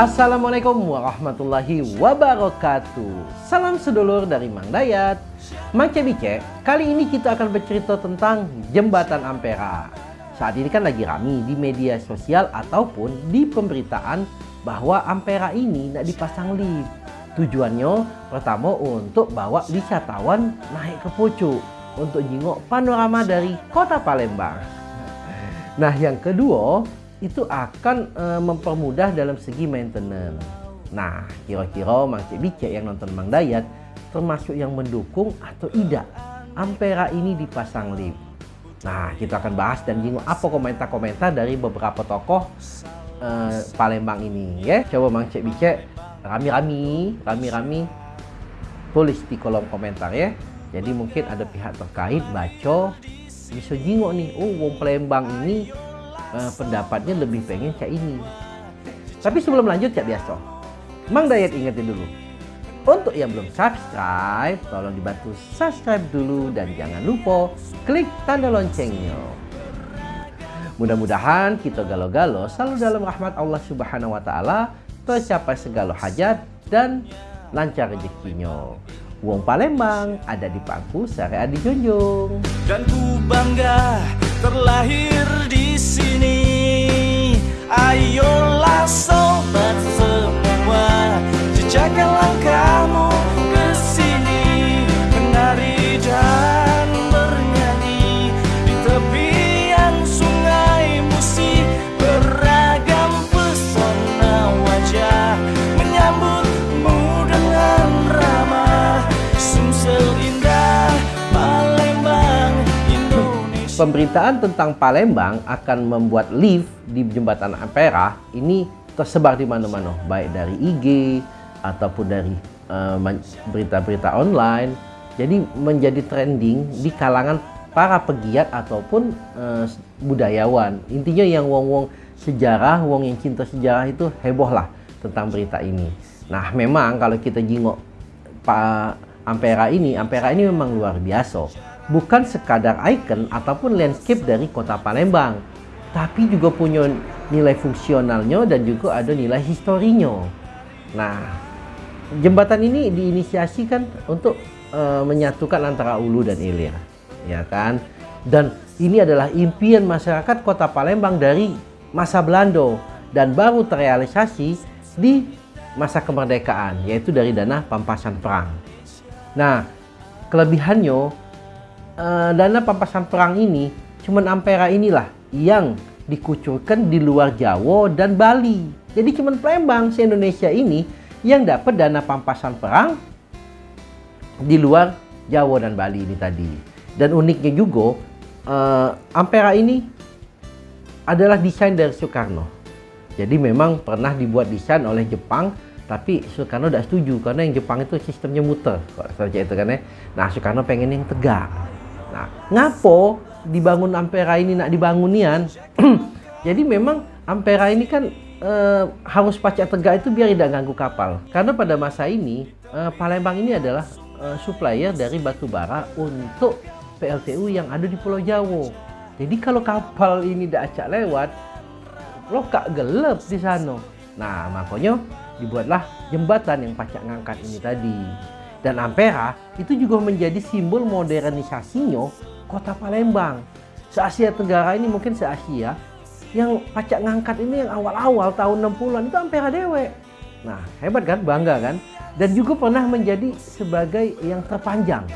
Assalamualaikum warahmatullahi wabarakatuh. Salam sedulur dari Mang Dayat Mang Cebice, kali ini kita akan bercerita tentang Jembatan Ampera. Saat ini kan lagi rame di media sosial ataupun di pemberitaan bahwa Ampera ini tidak dipasang lift. Tujuannya pertama untuk bawa wisatawan naik ke pucuk Untuk jenguk panorama dari kota Palembang. Nah yang kedua itu akan e, mempermudah dalam segi maintenance. Nah, kira-kira Mang Cik Bicek yang nonton Mang Dayat termasuk yang mendukung atau tidak Ampera ini dipasang lift. Nah, kita akan bahas dan jinggung apa komentar-komentar dari beberapa tokoh e, Palembang ini ya. Coba Mang Cik Bicek rami-rami, rami-rami tulis di kolom komentar ya. Jadi mungkin ada pihak terkait baca bisa jingok nih, oh wong Palembang ini uh, pendapatnya lebih pengen kayak ini. Tapi sebelum lanjut kayak biasa, Mang Dayat ingetin dulu. Untuk yang belum subscribe, tolong dibantu subscribe dulu dan jangan lupa klik tanda loncengnya. Mudah-mudahan kita galau-galau selalu dalam rahmat Allah Subhanahu wa taala, tercapai segala hajat dan lancar rezekinya. Wong Palembang ada di pangku syariat dijunjung. Dan ku bangga terlahir di sini. Ayolah sobat semua, jejakkan langkahmu Pemberitaan tentang Palembang akan membuat lift di jembatan Ampera ini tersebar di mana-mana, baik dari IG ataupun dari eh, berita-berita uh, online. Jadi menjadi trending di kalangan para pegiat ataupun uh, budayawan. Intinya yang wong-wong sejarah, wong yang cinta sejarah itu heboh lah tentang berita ini. Nah, memang kalau kita jingok Pak Ampera ini, Ampera ini memang luar biasa. Bukan sekadar ikon ataupun landscape dari kota Palembang, tapi juga punya nilai fungsionalnya dan juga ada nilai historinya. Nah, jembatan ini diinisiasikan untuk uh, menyatukan antara Ulu dan Ilir, ya kan? Dan ini adalah impian masyarakat Kota Palembang dari masa Belanda dan baru terrealisasi di masa kemerdekaan, yaitu dari dana pampasan perang. Nah, kelebihannya uh, dana pampasan perang ini cuman Ampera inilah yang dikucurkan di luar Jawa dan Bali. Jadi cuma Palembang se-Indonesia ini yang dapat dana pampasan perang di luar Jawa dan Bali ini tadi. Dan uniknya juga uh, Ampera ini adalah desain dari Soekarno. Jadi memang pernah dibuat desain oleh Jepang tapi Soekarno tidak setuju karena yang Jepang itu sistemnya muter saja itu kan ya. Nah Soekarno pengen yang tegak. Nah ngapo dibangun Ampera ini nak dibangunan. Jadi memang Ampera ini kan e, harus pacak tegak itu biar tidak ganggu kapal. Karena pada masa ini e, Palembang ini adalah e, supplier dari batu bara untuk PLTU yang ada di Pulau Jawa. Jadi kalau kapal ini tidak acak lewat, lo kak gelap di sana. Nah makanya dibuatlah jembatan yang pacak ngangkat ini tadi. Dan Ampera itu juga menjadi simbol modernisasinya kota Palembang. Se-Asia Tenggara ini mungkin se-Asia yang pacak ngangkat ini yang awal-awal tahun 60-an itu Ampera Dewe. Nah, hebat kan? Bangga kan? Dan juga pernah menjadi sebagai yang terpanjang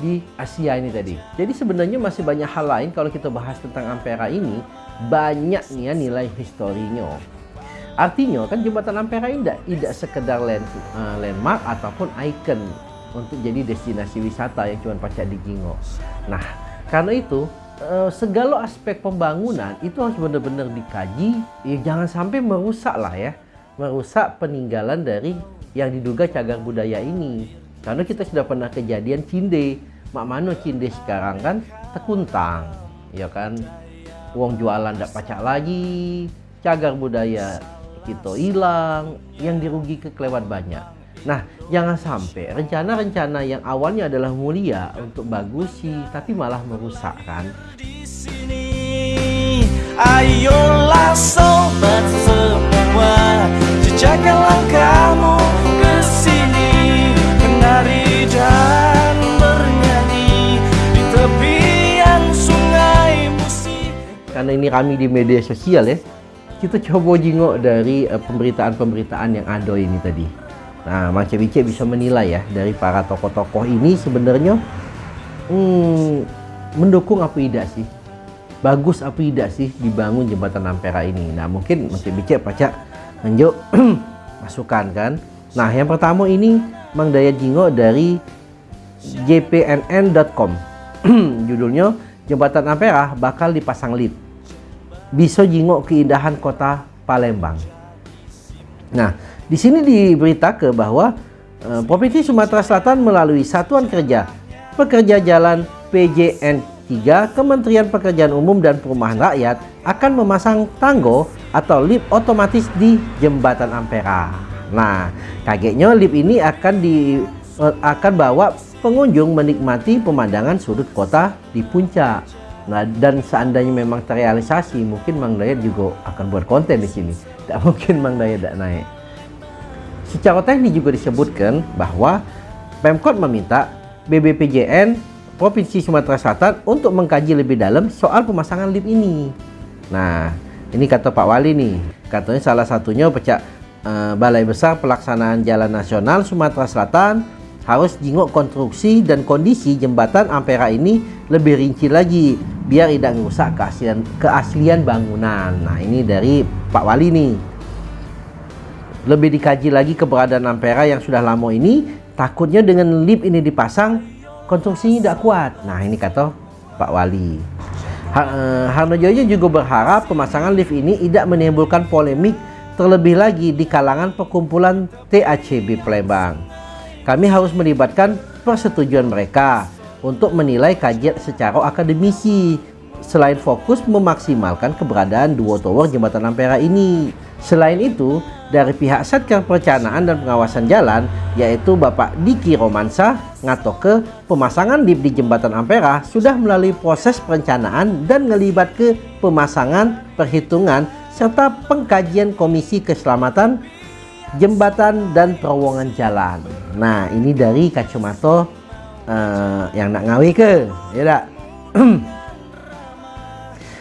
di Asia ini tadi. Jadi sebenarnya masih banyak hal lain kalau kita bahas tentang Ampera ini, banyak nih ya nilai historinya. Artinya kan jembatan Ampera ini tidak, sekedar land, uh, landmark ataupun ikon untuk jadi destinasi wisata yang cuma pacak di Jingo. Nah, karena itu eh, segala aspek pembangunan itu harus benar-benar dikaji. Ya, jangan sampai merusak lah ya, merusak peninggalan dari yang diduga cagar budaya ini. Karena kita sudah pernah kejadian Cinde, mak mano Cinde sekarang kan tekuntang, ya kan? Uang jualan tidak pacak lagi, cagar budaya kita hilang, yang dirugi kelewat banyak. Nah, jangan sampai rencana-rencana yang awalnya adalah mulia untuk bagus sih, tapi malah merusak kan. Ayolah sobat semua, Jaga langkahmu ke sini Menari dan bernyanyi Di tepian sungai musik Karena ini kami di media sosial ya, kita coba jengok dari eh, pemberitaan-pemberitaan yang ada ini tadi. Nah, Mang Cik bisa menilai ya dari para tokoh-tokoh ini sebenarnya hmm, mendukung apa tidak sih? Bagus apa tidak sih dibangun jembatan Ampera ini? Nah, mungkin Mang Cik pacak menjuk masukan kan. Nah, yang pertama ini Mang Daya Jingo dari jpnn.com. Judulnya Jembatan Ampera bakal dipasang lift. Bisa jingok keindahan kota Palembang. Nah, di sini diberitakan bahwa eh, Provinsi Sumatera Selatan melalui Satuan Kerja Pekerja Jalan PJN 3 Kementerian Pekerjaan Umum dan Perumahan Rakyat akan memasang tanggo atau lift otomatis di Jembatan Ampera. Nah, kagetnya lift ini akan di eh, akan bawa pengunjung menikmati pemandangan sudut kota di puncak. Nah, dan seandainya memang terrealisasi, mungkin Mang Dayat juga akan buat konten di sini. Tidak mungkin Mang Dayat tidak naik. Secara teknis juga disebutkan bahwa Pemkot meminta BBPJN Provinsi Sumatera Selatan untuk mengkaji lebih dalam soal pemasangan lift ini. Nah, ini kata Pak Wali nih, katanya salah satunya pecah eh, Balai Besar Pelaksanaan Jalan Nasional Sumatera Selatan harus jingok konstruksi dan kondisi jembatan Ampera ini lebih rinci lagi biar tidak merusak keaslian keaslian bangunan. Nah, ini dari Pak Wali nih. Lebih dikaji lagi keberadaan Ampera yang sudah lama ini takutnya dengan lift ini dipasang konstruksinya tidak kuat. Nah ini kata Pak Wali. Eh, Harno Joyo juga berharap pemasangan lift ini tidak menimbulkan polemik terlebih lagi di kalangan perkumpulan TACB Palembang. Kami harus melibatkan persetujuan mereka untuk menilai kajian secara akademisi selain fokus memaksimalkan keberadaan dua tower jembatan Ampera ini Selain itu, dari pihak Satker Perencanaan dan Pengawasan Jalan, yaitu Bapak Diki Romansa, ke pemasangan lift di Jembatan Ampera sudah melalui proses perencanaan dan ngelibat ke pemasangan, perhitungan, serta pengkajian Komisi Keselamatan Jembatan dan Terowongan Jalan. Nah, ini dari kacamata uh, yang nak ngawi ke, ya tak?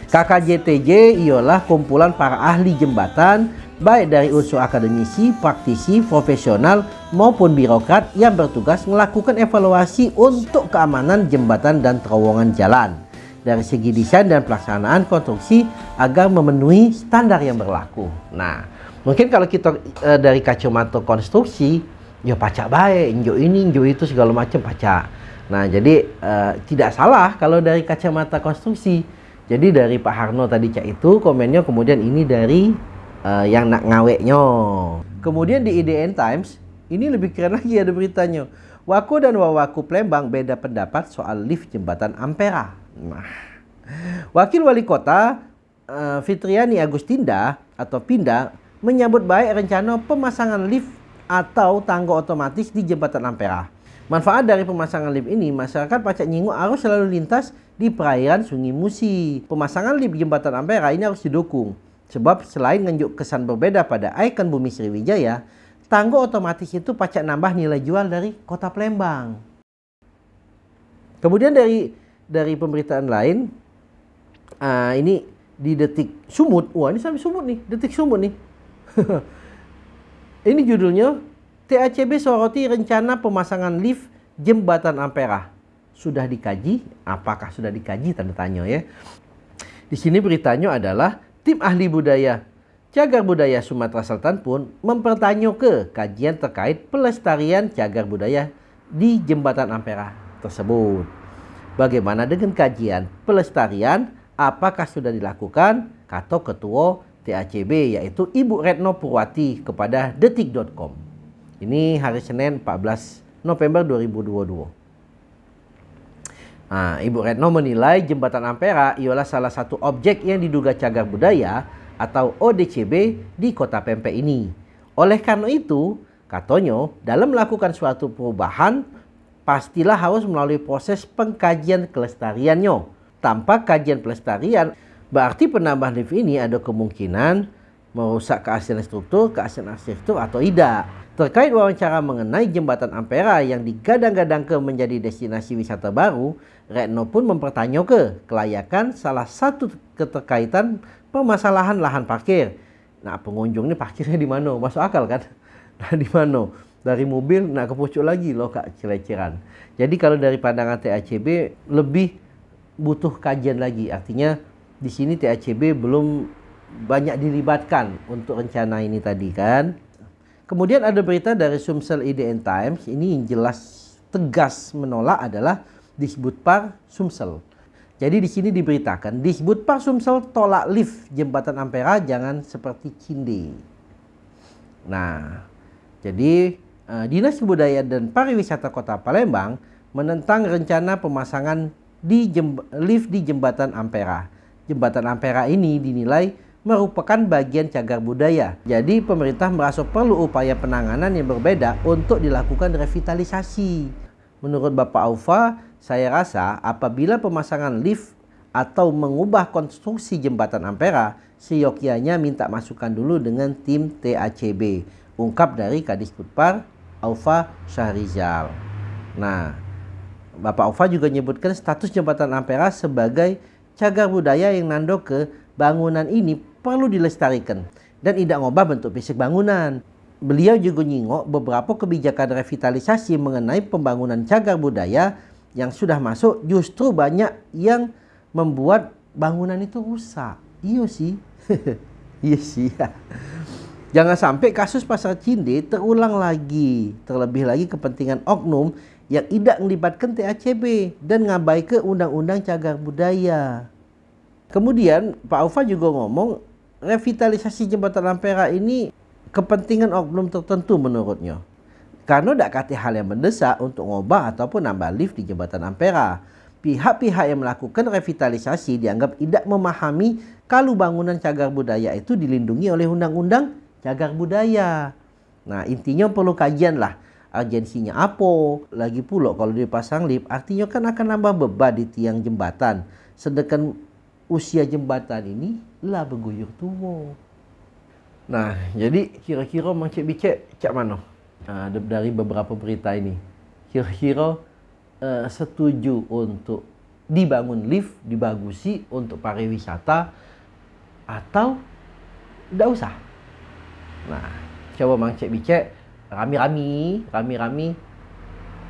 KKJTJ ialah kumpulan para ahli jembatan baik dari unsur akademisi, praktisi, profesional maupun birokrat yang bertugas melakukan evaluasi untuk keamanan jembatan dan terowongan jalan dari segi desain dan pelaksanaan konstruksi agar memenuhi standar yang berlaku. Nah, mungkin kalau kita e, dari kacamata konstruksi, ya pacak baik, injo ini, injo itu segala macam pacak. Nah, jadi e, tidak salah kalau dari kacamata konstruksi jadi dari Pak Harno tadi cak itu komennya kemudian ini dari uh, yang nak ngaweknya. Kemudian di IDN Times ini lebih keren lagi ada beritanya. Waku dan Wawaku Plembang beda pendapat soal lift jembatan Ampera. Nah, Wakil Wali Kota uh, Fitriani Agustinda atau Pinda menyambut baik rencana pemasangan lift atau tangga otomatis di jembatan Ampera. Manfaat dari pemasangan lift ini, masyarakat Pacak Nyingu harus selalu lintas di perairan Sungai Musi. Pemasangan lift jembatan Ampera ini harus didukung. Sebab selain nunjuk kesan berbeda pada ikon bumi Sriwijaya, tangga otomatis itu pacak nambah nilai jual dari kota Palembang. Kemudian dari dari pemberitaan lain, uh, ini di detik sumut, wah ini sampai sumut nih, detik sumut nih. ini judulnya TACB soroti rencana pemasangan lift jembatan Ampera sudah dikaji? Apakah sudah dikaji? Tanda tanya ya. Di sini beritanya adalah tim ahli budaya Cagar Budaya Sumatera Selatan pun mempertanya ke kajian terkait pelestarian cagar budaya di Jembatan Ampera tersebut. Bagaimana dengan kajian pelestarian? Apakah sudah dilakukan? Kata Ketua TACB yaitu Ibu Retno Purwati kepada detik.com. Ini hari Senin 14 November 2022. Nah, Ibu Retno menilai jembatan Ampera ialah salah satu objek yang diduga cagar budaya atau ODCB di kota Pempek ini. Oleh karena itu, katanya dalam melakukan suatu perubahan, pastilah harus melalui proses pengkajian kelestariannya. Tanpa kajian pelestarian, berarti penambahan lift ini ada kemungkinan merusak keaslian struktur, keaslian arsitektur atau tidak. Terkait wawancara mengenai jembatan Ampera yang digadang-gadang ke menjadi destinasi wisata baru, Retno pun mempertanyakan kelayakan salah satu keterkaitan permasalahan lahan parkir. Nah, pengunjung ini parkirnya di mana? Masuk akal kan? Nah, di mana? Dari mobil nak ke pucuk lagi loh kak celeceran. Jadi kalau dari pandangan TACB lebih butuh kajian lagi. Artinya di sini TACB belum banyak dilibatkan untuk rencana ini tadi kan. Kemudian ada berita dari Sumsel IDN Times, ini yang jelas tegas menolak adalah Disbudpar Sumsel. Jadi di sini diberitakan Disbudpar Sumsel tolak lift jembatan Ampera jangan seperti Cinde. Nah, jadi uh, Dinas Kebudayaan dan Pariwisata Kota Palembang menentang rencana pemasangan di lift di jembatan Ampera. Jembatan Ampera ini dinilai merupakan bagian cagar budaya. Jadi pemerintah merasa perlu upaya penanganan yang berbeda untuk dilakukan revitalisasi. Menurut Bapak Aufa, saya rasa apabila pemasangan lift atau mengubah konstruksi jembatan Ampera, seyogyanya minta masukan dulu dengan tim TACB. Ungkap dari Kadis Putpar, Aufa Syahrizal. Nah, Bapak Aufa juga menyebutkan status jembatan Ampera sebagai cagar budaya yang nando ke bangunan ini perlu dilestarikan dan tidak ngubah bentuk fisik bangunan. Beliau juga nyingok beberapa kebijakan revitalisasi mengenai pembangunan cagar budaya yang sudah masuk justru banyak yang membuat bangunan itu rusak. Iya sih. iya sih. Jangan sampai kasus pasar Cinde terulang lagi. Terlebih lagi kepentingan oknum yang tidak melibatkan TACB dan ngabai ke undang-undang cagar budaya. Kemudian Pak Aufa juga ngomong revitalisasi jembatan Ampera ini kepentingan oknum tertentu menurutnya. Karena tidak kata hal yang mendesak untuk ngubah ataupun nambah lift di jembatan Ampera. Pihak-pihak yang melakukan revitalisasi dianggap tidak memahami kalau bangunan cagar budaya itu dilindungi oleh undang-undang cagar budaya. Nah intinya perlu kajian lah urgensinya apa. Lagi pula kalau dipasang lift artinya kan akan nambah beban di tiang jembatan. Sedangkan usia jembatan ini lah berguyur tua. Nah, jadi kira-kira Mang Cik Bicek cak mana? Uh, dari beberapa berita ini. Kira-kira uh, setuju untuk dibangun lift, dibagusi untuk pariwisata atau tidak usah? Nah, coba Mang Cik Bicek rami-rami, rami-rami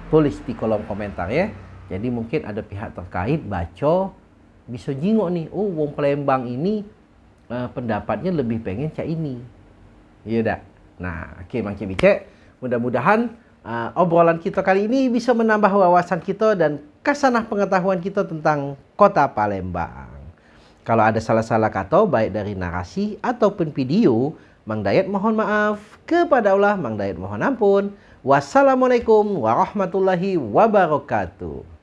tulis di kolom komentar ya. Jadi mungkin ada pihak terkait baca bisa jingok nih oh wong Palembang ini uh, pendapatnya lebih pengen cak ini. Iya dak? Nah oke okay, Mang Cik mudah-mudahan uh, obrolan kita kali ini bisa menambah wawasan kita dan kasanah pengetahuan kita tentang kota Palembang. Kalau ada salah-salah kata baik dari narasi ataupun video Mang Dayat mohon maaf. Kepada Allah Mang Dayat mohon ampun. Wassalamualaikum warahmatullahi wabarakatuh